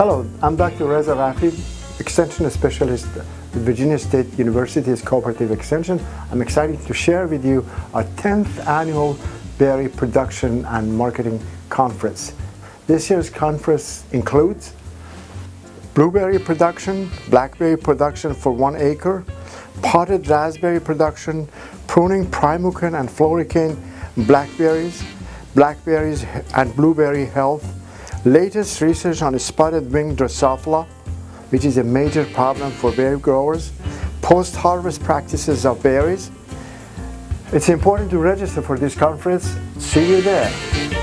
Hello, I'm Dr. Reza Rafie, Extension Specialist at Virginia State University's Cooperative Extension. I'm excited to share with you our 10th annual berry production and marketing conference. This year's conference includes blueberry production, blackberry production for one acre, potted raspberry production, pruning primocane and floricane blackberries, blackberries and blueberry health, latest research on spotted wing Drosophila, which is a major problem for berry growers, post-harvest practices of berries. It's important to register for this conference. See you there.